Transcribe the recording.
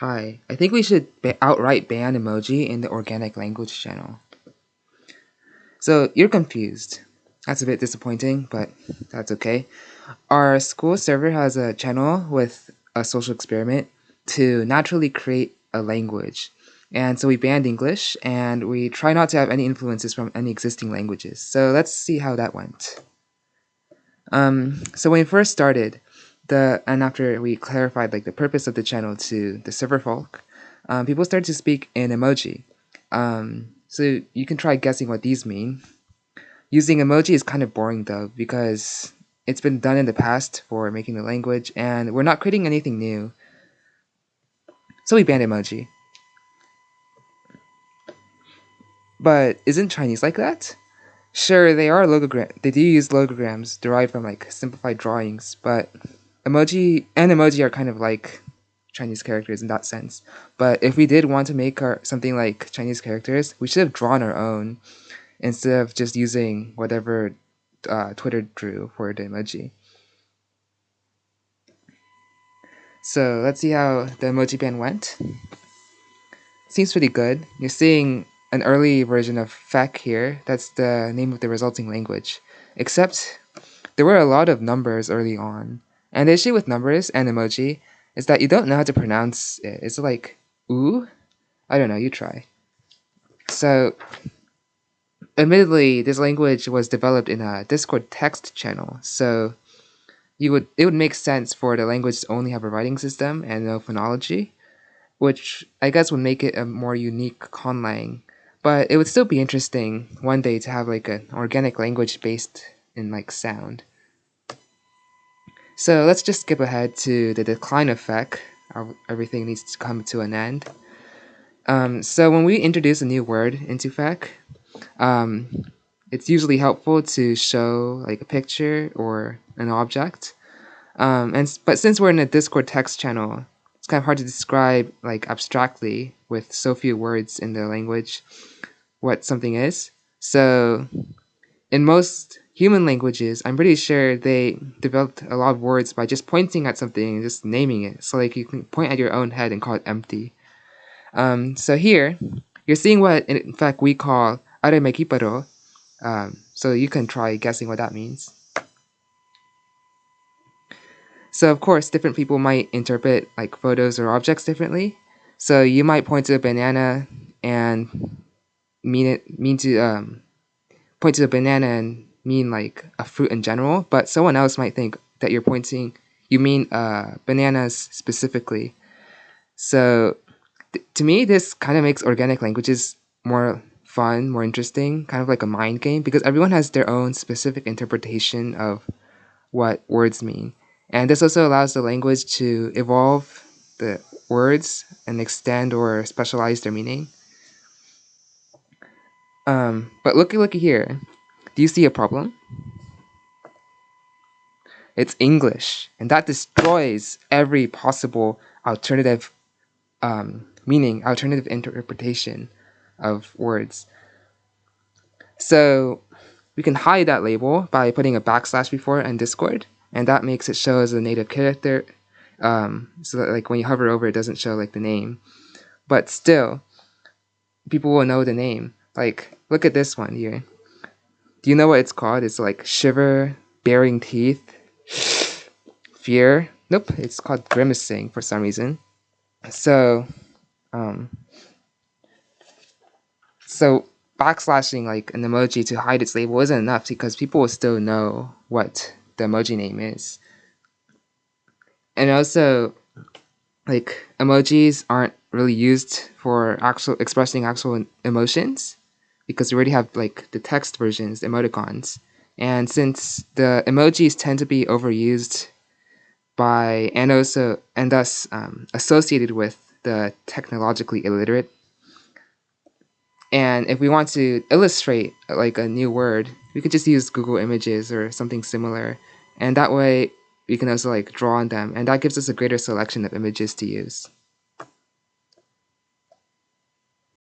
Hi, I think we should ba- outright ban emoji in the organic language channel. So you're confused. That's a bit disappointing, but that's okay. Our school server has a channel with a social experiment to naturally create a language. And so we banned English and we try not to have any influences from any existing languages. So let's see how that went. Um, so when we first started, the and after we clarified like the purpose of the channel to the server folk, um, people started to speak in emoji. Um, so you can try guessing what these mean. Using emoji is kind of boring though because it's been done in the past for making the language and we're not creating anything new. So we banned emoji. But isn't Chinese like that? Sure, they are logogram. They do use logograms derived from like simplified drawings, but emoji and emoji are kind of like Chinese characters in that sense. But if we did want to make our something like Chinese characters, we should have drawn our own instead of just using whatever uh, Twitter drew for the emoji. So let's see how the emoji ban went. Seems pretty good. You're seeing an early version of FEC here. That's the name of the resulting language. Except there were a lot of numbers early on. And the issue with numbers and emoji is that you don't know how to pronounce it. It's like ooh? I don't know, you try. So admittedly, this language was developed in a Discord text channel, so you would it would make sense for the language to only have a writing system and no phonology, which I guess would make it a more unique conlang. But it would still be interesting one day to have like an organic language based in like sound. So let's just skip ahead to the decline effect. Everything needs to come to an end. Um, so when we introduce a new word into FEC, um, it's usually helpful to show like a picture or an object. Um, and but since we're in a Discord text channel, it's kind of hard to describe like abstractly with so few words in the language what something is. So in most human languages, I'm pretty sure they developed a lot of words by just pointing at something and just naming it. So like you can point at your own head and call it empty. Um, so here, you're seeing what in fact we call aremekiparo. Um, so you can try guessing what that means. So of course, different people might interpret like photos or objects differently. So you might point to a banana and mean it mean to um, point to the banana and mean like a fruit in general, but someone else might think that you're pointing you mean uh, bananas specifically. So th- to me, this kind of makes organic languages more fun, more interesting, kind of like a mind game because everyone has their own specific interpretation of what words mean. And this also allows the language to evolve the words and extend or specialize their meaning. Um, but looky, looky here. Do you see a problem? It's English, and that destroys every possible alternative um, meaning, alternative interpretation of words. So we can hide that label by putting a backslash before in Discord, and that makes it show as a native character. Um, so that like when you hover over, it doesn't show like the name. But still, people will know the name. Like, look at this one here. Do you know what it's called? It's like shiver, baring teeth, fear. Nope, it's called grimacing for some reason. So, um, so backslashing like an emoji to hide its label isn't enough because people will still know what the emoji name is. And also, like emojis aren't really used for actual expressing actual emotions because we already have like the text versions, emoticons. And since the emojis tend to be overused by and also and thus um, associated with the technologically illiterate and if we want to illustrate like a new word, we could just use Google Images or something similar. And that way we can also like draw on them and that gives us a greater selection of images to use.